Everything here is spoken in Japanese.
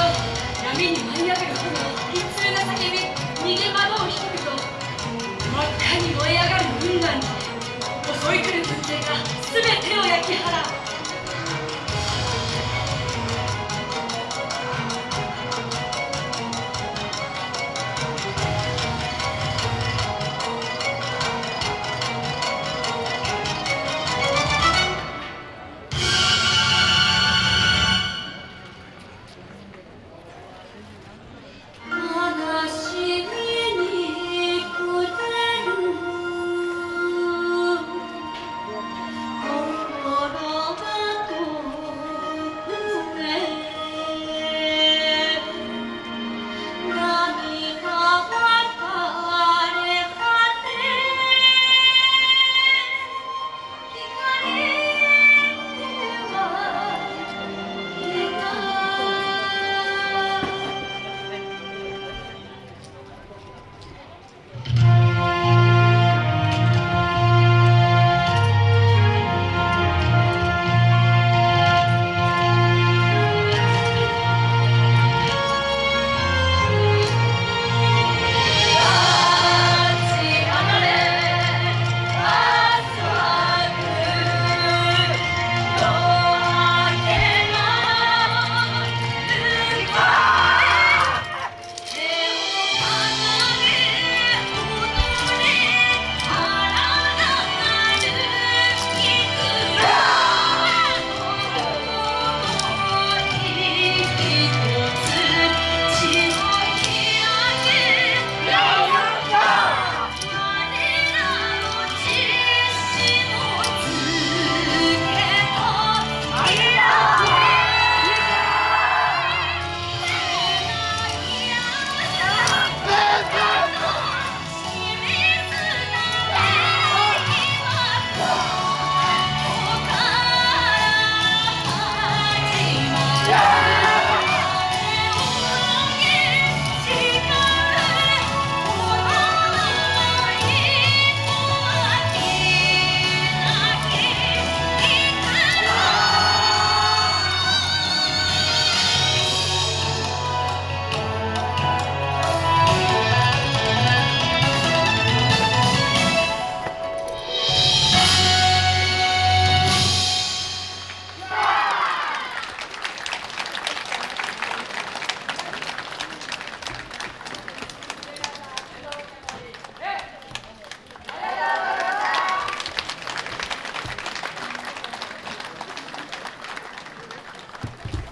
よ闇に舞い上がる炎悲痛な叫び逃げ惑う人々真っ赤に燃え上がる雲岩